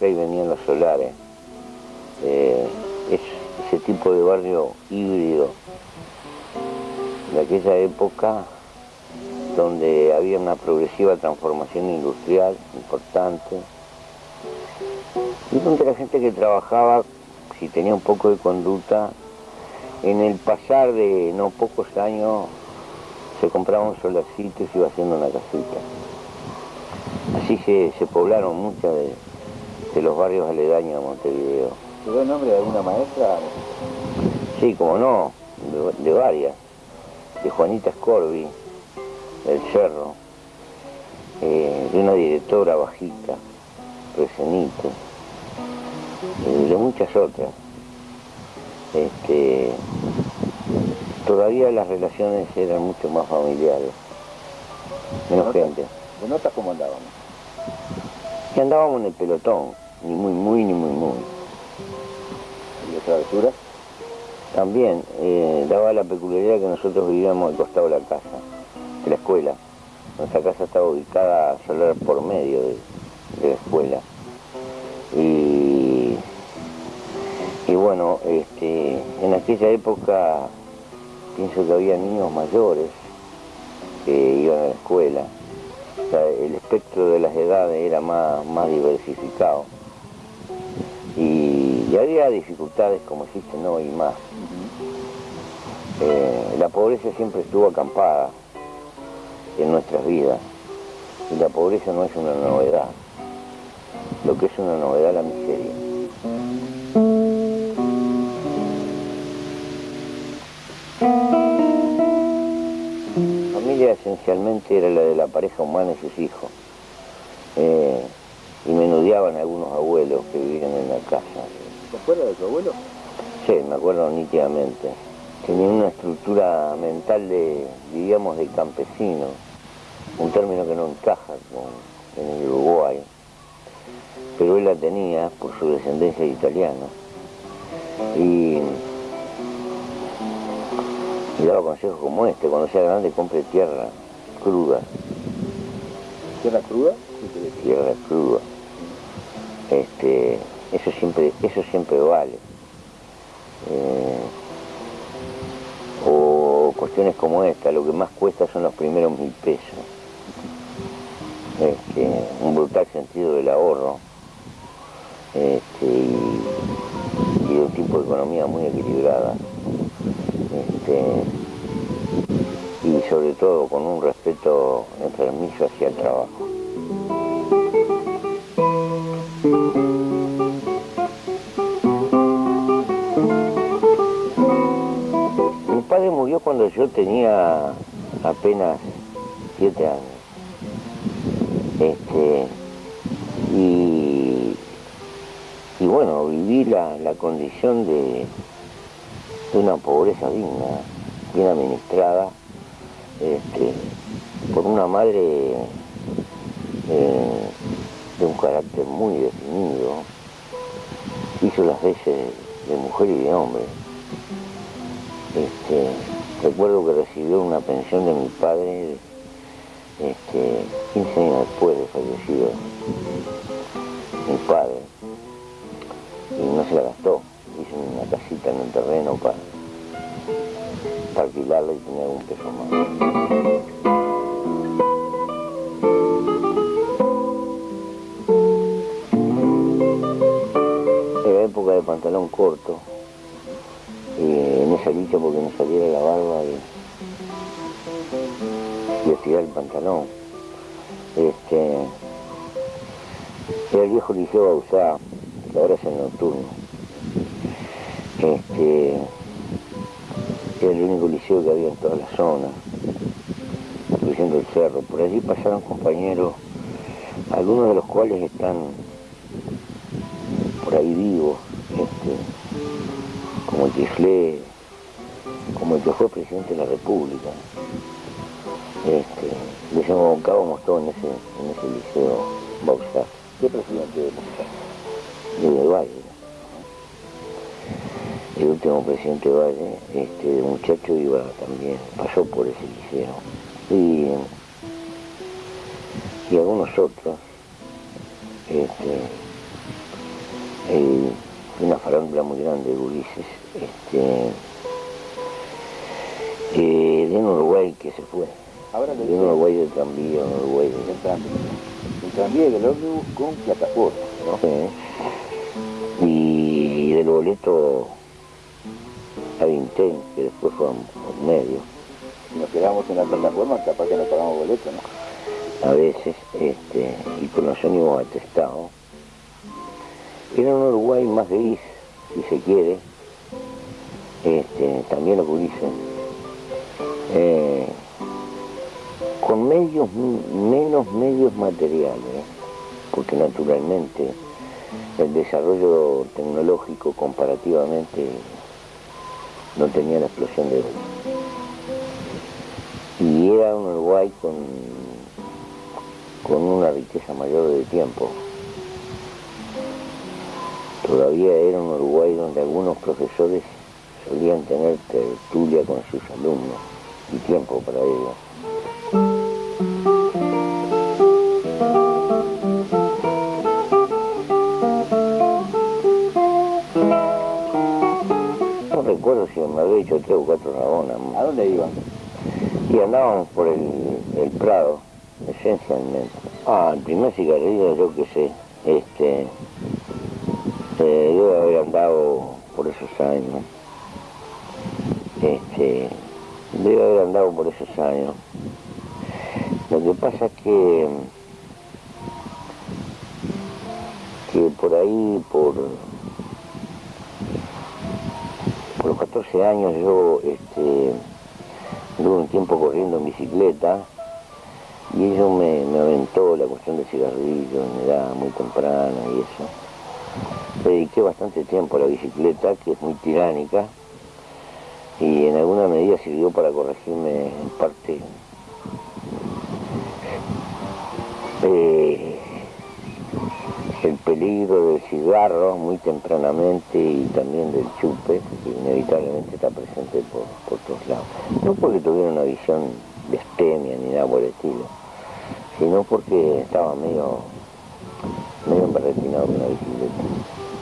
y venían los solares. Eh, es ese tipo de barrio híbrido de aquella época donde había una progresiva transformación industrial importante y donde la gente que trabajaba, si tenía un poco de conducta, en el pasar de no pocos años se compraba un solarcito y se iba haciendo una casita. Así se, poblaron muchos de, los barrios aledaños de Montevideo. ¿Te el nombre de alguna maestra? Sí, como no, de, varias. De Juanita Scorbi, del Cerro, eh, de una directora bajita, Resenito, eh, de muchas otras. Este, todavía las relaciones eran mucho más familiares, menos gente. ¿De nota cómo andábamos? Andábamos en el pelotón, ni muy muy ni muy muy. ¿Y de travesura? También eh, daba la peculiaridad que nosotros vivíamos al costado de la casa, de la escuela. Nuestra casa estaba ubicada solo por medio de, la escuela. Y, y bueno, este, en aquella época pienso que había niños mayores que iban a la escuela. El espectro de las edades era más, más diversificado. Y, había dificultades como existen hoy más. Eh, la pobreza siempre estuvo acampada en nuestras vidas. Y la pobreza no es una novedad. Lo que es una novedad es la miseria. Esencialmente era la de la pareja humana y sus hijos. Eh, y menudeaban algunos abuelos que vivían en la casa. ¿Te acuerdas de tu abuelo? Sí, me acuerdo nítidamente. Tenía una estructura mental de, diríamos, de campesino, un término que no encaja con, en el Uruguay, pero él la tenía por su descendencia de italiano. Y y daba consejos como este, cuando sea grande compre tierra cruda. ¿Tierra cruda? Tierra cruda. Este, eso siempre, eso siempre vale. Eh, o cuestiones como esta, lo que más cuesta son los primeros mil pesos. Este, un brutal sentido del ahorro este, y, y un tipo de economía muy equilibrada. Este, sobre todo con un respeto enfermizo hacia el trabajo. Mi padre murió cuando yo tenía apenas siete años. Este, y, y bueno, viví la condición de, de una pobreza digna, bien administrada, este, por una madre eh, de un carácter muy definido, hizo las veces de mujer y de hombre. Este, recuerdo que recibió una pensión de mi padre este, 15 años después de fallecido mi padre y no se la gastó hice una casita en el terreno para, alquilarla y tener un peso más. Era época de pantalón corto, y en esa lucha porque no saliera la barba y, y estirar el pantalón. Este, era el viejo liceo usar, que ahora es el nocturno. Este, era el único liceo que había en toda la zona, incluyendo el cerro. Por allí pasaron compañeros, algunos de los cuales están por ahí vivos, este, como el que como el que fue presidente de la República. Este, desemboncábamos todos en ese, en ese liceo Bauxar. ¿Qué presidente de Bauxar? De Valle el último presidente Valle, este muchacho iba también, pasó por ese liceo. Y, y algunos otros este, una farándula muy grande de gurises, este, eh, de un Uruguay que se fue, Ahora de un Uruguay de tranvía, un Uruguay de... el tranvía. El tranvía y el ómnibus con plataforma, ¿no? Sí. Y del boleto a Vintén, que después fue un medio, nos quedamos en la plataforma, capaz que no pagamos boleto, ¿no? a veces, este, y con los ónibus atestados. Era un Uruguay más gris, si se quiere, este, también lo que dicen, eh, con medios, menos medios materiales, porque naturalmente el desarrollo tecnológico comparativamente no tenía la explosión de hoy. Y era un Uruguay con, con una riqueza mayor de tiempo. Todavía era un Uruguay donde algunos profesores solían tener tertulia con sus alumnos y tiempo para ello. Recuerdo si me había hecho tres o cuatro rabonas. ¿A dónde iban? Y andábamos por el, el Prado, esencialmente. Ah, el primer cigarrillo, yo qué sé, este, eh, debe haber andado por esos años. Este, debe haber andado por esos años. Lo que pasa es que, que por ahí, por, por los 14 años, yo este, un tiempo corriendo en bicicleta y ello me, aventó la cuestión del cigarrillo en edad muy temprana y eso. Dediqué bastante tiempo a la bicicleta, que es muy tiránica, y en alguna medida sirvió para corregirme en parte eh, peligro del cigarro muy tempranamente y también del chupe, que inevitablemente está presente por, por todos lados. No porque tuviera una visión de estemia ni nada por el estilo, sino porque estaba medio, medio embarretinado con la bicicleta.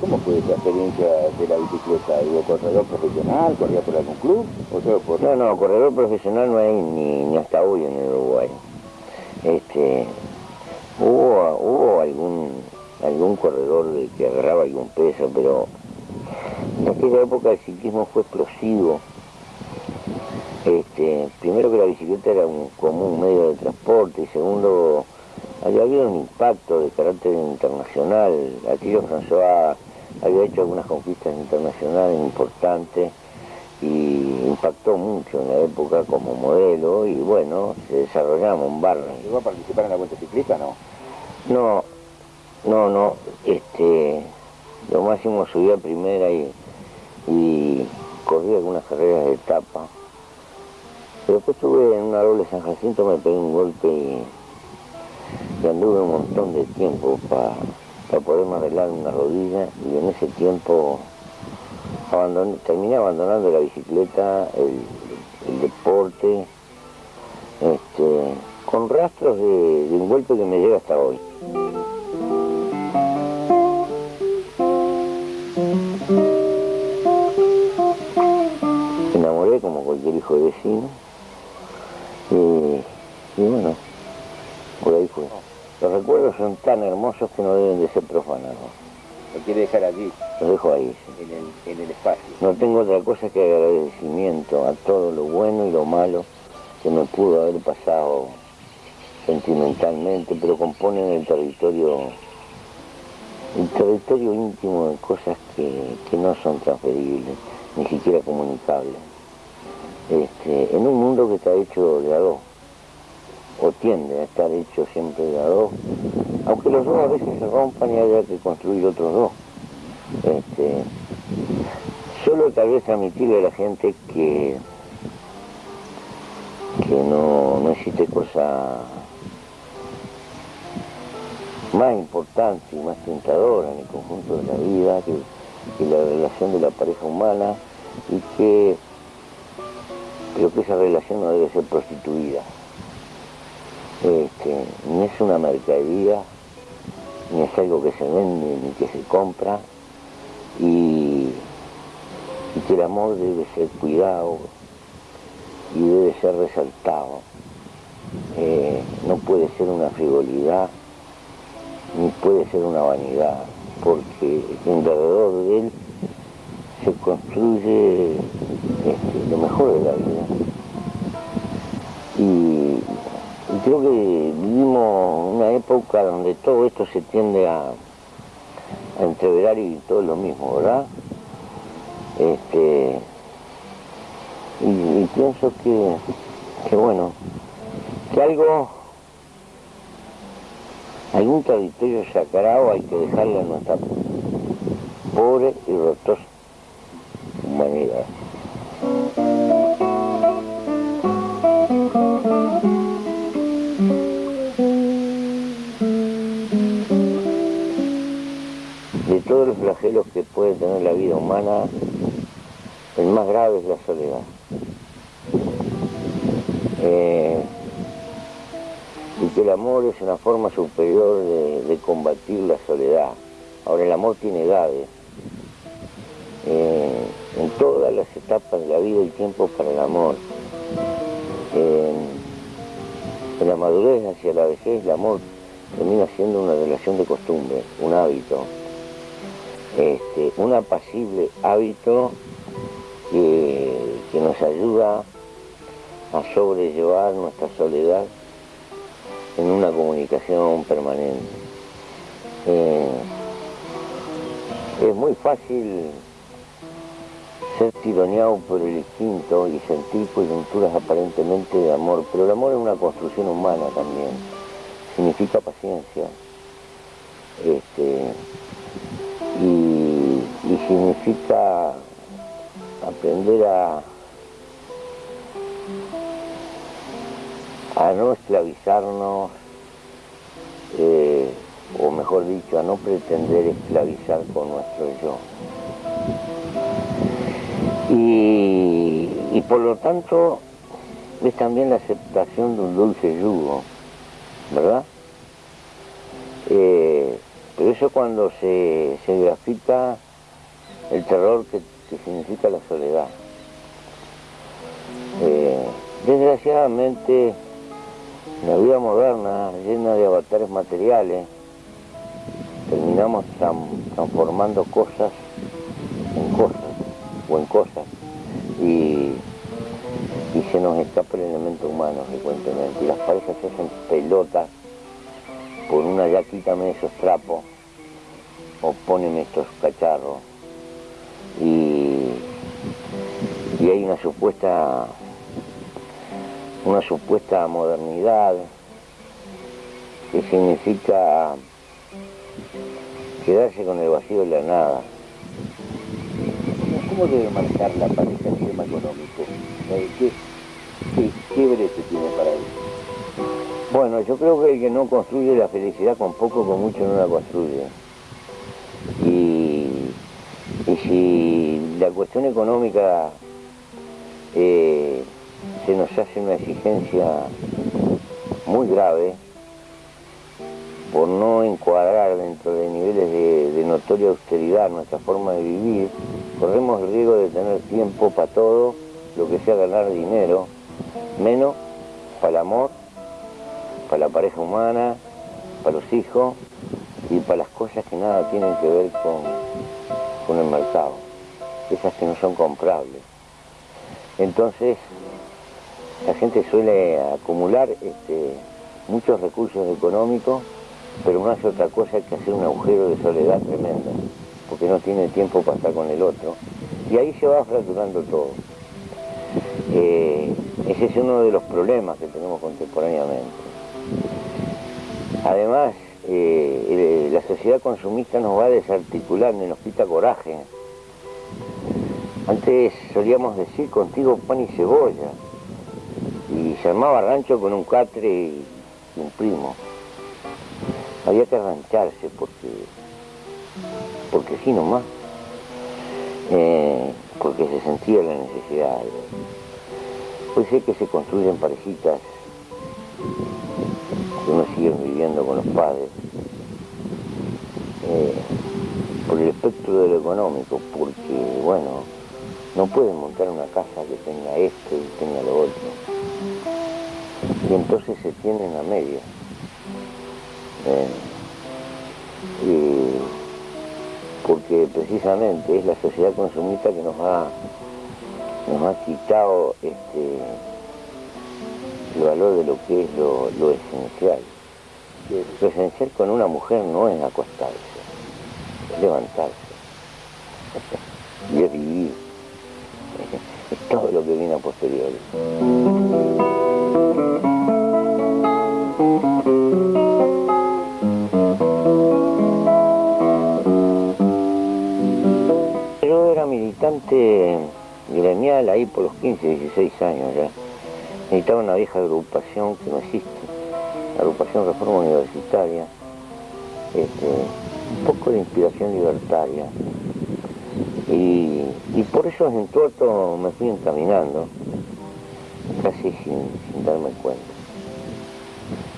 ¿Cómo fue tu experiencia de la bicicleta? ¿Hubo corredor profesional? ¿Corría por algún club? ¿O por...? No, no, corredor profesional no hay ni, ni hasta hoy en el Uruguay. Este, hubo, hubo algún, algún corredor de que agarraba algún peso, pero en aquella época el ciclismo fue explosivo. Este, primero que la bicicleta era un común medio de transporte y segundo había habido un impacto de carácter internacional. Aquello François había hecho algunas conquistas internacionales importantes y impactó mucho en la época como modelo y bueno, se desarrollamos en barra. ¿Llegó a participar en la vuelta ciclista no? No, no, no, este, lo máximo subí a primera y, y corrí algunas carreras de etapa. Pero después estuve en una doble San Jacinto, me pegué un golpe y, y anduve un montón de tiempo para poderme arreglar una rodilla y en ese tiempo terminé abandonando la bicicleta, el, deporte, este, con rastros de un golpe que me llega hasta hoy. Hijo de vecino y, y bueno, por ahí fue. Los recuerdos son tan hermosos que no deben de ser profanados. Lo quiere dejar allí, Los dejo ahí. sí. en el, en el espacio. No tengo otra cosa que agradecimiento a todo lo bueno y lo malo que me pudo haber pasado sentimentalmente, pero componen el territorio, el territorio íntimo de cosas que, que no son transferibles, ni siquiera comunicables. Este, en un mundo que está hecho de a dos, o tiende a estar hecho siempre de a dos, aunque los dos a veces se rompan y haya que construir otros dos. Este, solo tal vez admitirle a la gente que, que no, no existe cosa más importante y más tentadora en el conjunto de la vida que, que la relación de la pareja humana y que creo que esa relación no debe ser prostituida. Este, ni es una mercadería, ni es algo que se vende ni que se compra, y, que el amor debe ser cuidado y debe ser resaltado. Eh, no puede ser una frivolidad, ni puede ser una vanidad, porque alrededor de él se construye este, lo mejor de la vida. Y, creo que vivimos una época donde todo esto se tiende a, a entreverar y todo lo mismo, ¿verdad? Este, y, pienso que, que, bueno, que algo, algún territorio sagrado hay que dejarle a nuestra pobre y rotosa De todos los flagelos que puede tener la vida humana, el más grave es la soledad. Eh, y que el amor es una forma superior de, combatir la soledad. Ahora el amor tiene edades. Etapas de la vida y tiempo para el amor. en la madurez hacia la vejez el amor termina siendo una relación de costumbre, un hábito, este, un apacible hábito que, nos ayuda a sobrellevar nuestra soledad en una comunicación permanente. Eh, es muy fácil ser tironeado por el instinto y sentir coyunturas aparentemente de amor, pero el amor es una construcción humana también, significa paciencia, este, y, significa aprender a, a no esclavizarnos, eh, o mejor dicho, a no pretender esclavizar con nuestro yo. Y, por lo tanto es también la aceptación de un dulce yugo, ¿verdad? Eh, pero eso cuando se, se grafita el terror que, significa la soledad. Eh, desgraciadamente, la vida moderna, llena de avatares materiales, terminamos transformando cosas en cosas en cosas. Y, se nos escapa el elemento humano frecuentemente. Y las parejas se hacen pelotas por una ya quítame esos trapos o póneme estos cacharros. Y, y hay una supuesta una supuesta modernidad que significa quedarse con el vacío de la nada ¿Cómo debe manejar la pareja el tema económico? Eh, ¿Qué, qué, tiene para él? Bueno, yo creo que el que no construye la felicidad con poco, con mucho no la construye. Y, si la cuestión económica eh, se nos hace una exigencia muy grave, por no encuadrar dentro de niveles de, notoria austeridad nuestra forma de vivir, corremos el riesgo de tener tiempo para todo, lo que sea ganar dinero, menos para el amor, para la pareja humana, para los hijos y para las cosas que nada tienen que ver con, con el mercado, esas que no son comprables. Entonces, la gente suele acumular este, muchos recursos económicos pero no hace otra cosa que hacer un agujero de soledad tremenda, porque no tiene tiempo para estar con el otro, y ahí se va fracturando todo. Eh, ese es uno de los problemas que tenemos contemporáneamente. Además, eh, la sociedad consumista nos va desarticulando y nos quita coraje. Antes solíamos decir contigo pan y cebolla, y se armaba rancho con un catre y un primo había que arrancharse porque, porque sí nomás, eh, porque se sentía la necesidad. Puede ser que se construyen parejitas que uno sigue viviendo con los padres, por el espectro de lo económico, porque, bueno, no pueden montar una casa que tenga esto y tenga lo otro. Y entonces se tienen a media. Eh, porque precisamente es la sociedad consumista que nos ha, nos ha quitado este, el valor de lo que es lo, lo esencial. Lo esencial con una mujer no es acostarse, es levantarse y es vivir. Es todo lo que viene a posteriori. Militante gremial ahí por los 15, 16 años ya. Necesitaba una vieja agrupación que no existe, agrupación Reforma Universitaria, este, un poco de inspiración libertaria. Y, por eso en Tuerto me fui encaminando, casi sin, darme cuenta,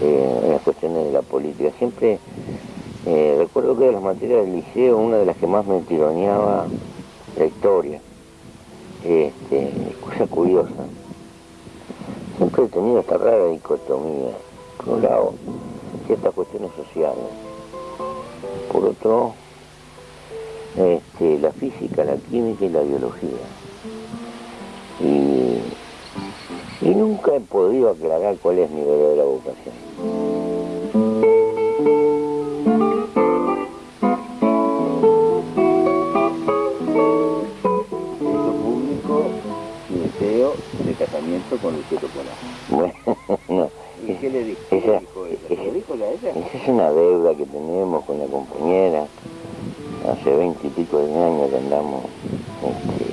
eh, en las cuestiones de la política. Siempre eh, recuerdo que de las materias del liceo, una de las que más me tironeaba la historia. Este, cosa curiosa. Siempre he tenido esta rara dicotomía. Por un lado, ciertas cuestiones sociales. Por otro, este, la física, la química y la biología. Y, y nunca he podido aclarar cuál es mi verdadera vocación. Con el Bueno, no. ¿Y qué le dijo? Esa, dijo ella? Esa es una deuda que tenemos con la compañera. Hace veinte y pico de años que andamos este,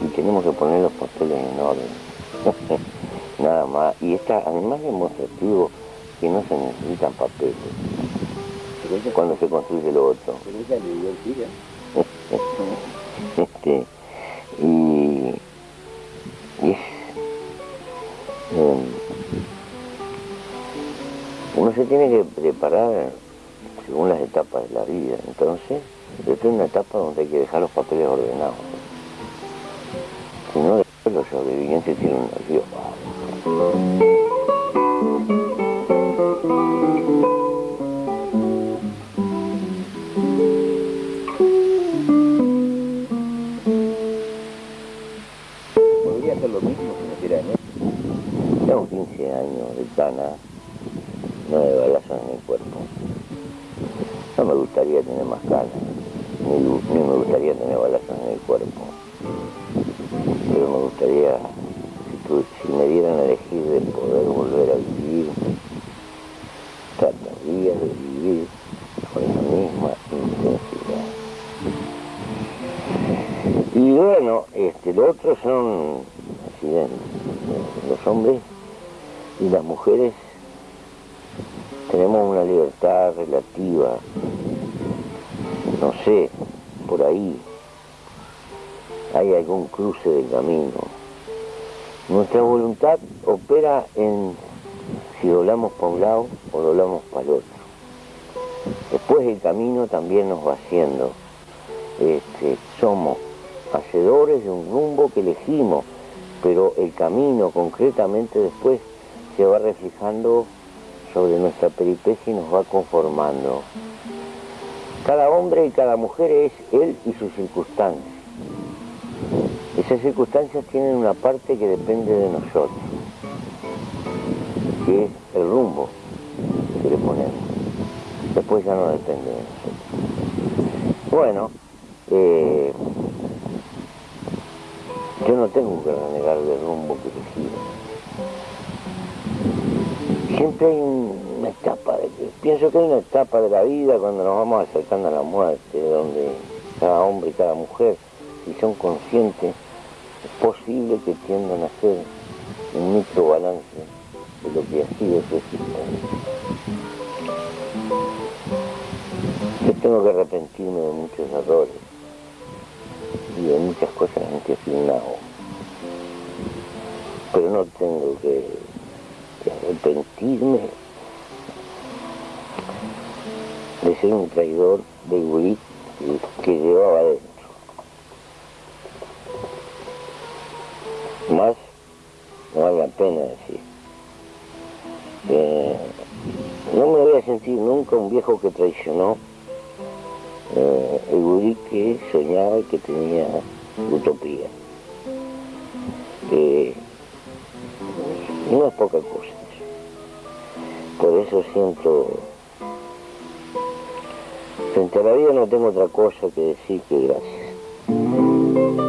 Y tenemos que poner los papeles en orden. Nada más. Y está además demostrativo que no se necesitan papeles. Cuando se construye lo otro. Pero ella le dio el este, y, es, em, uno se tiene que preparar según las etapas de la vida. Entonces, estoy en una etapa donde hay que dejar los papeles ordenados. Si no, después los sobrevivientes tienen un río. En el cuerpo. No me gustaría tener más cana, ni, me gustaría tener balazos en el cuerpo. Pero me gustaría, si, me dieran a elegir de poder volver a vivir, trataría de vivir con la misma intensidad. Y bueno, este, lo otro son accidentes. Los hombres y las mujeres tenemos una libertad relativa, no sé, por ahí hay algún cruce de camino. Nuestra voluntad opera en si doblamos para un lado o doblamos para el otro. Después el camino también nos va haciendo. Este, somos hacedores de un rumbo que elegimos, pero el camino concretamente después se va reflejando sobre nuestra peripecia y nos va conformando. Cada hombre y cada mujer es él y sus circunstancias. Esas circunstancias tienen una parte que depende de nosotros, que es el rumbo que le ponemos. Después ya no depende de nosotros. Bueno, eh, yo no tengo que renegar del rumbo que elegí siempre hay una etapa, de, pienso que hay una etapa de la vida cuando nos vamos acercando a la muerte, donde cada hombre y cada mujer, si son conscientes, es posible que tiendan a hacer un micro balance de lo que ha sido su existencia. Yo tengo que arrepentirme de muchos errores y de muchas cosas en que fui un pero no tengo que arrepentirme de ser un traidor de gurí que llevaba adentro. Más no vale la pena decir. Eh, no me voy a sentir nunca un viejo que traicionó eh, el gurí que soñaba y que tenía utopía. Eh, no es poca cosa. Por eso siento, frente a la vida no tengo otra cosa que decir que gracias.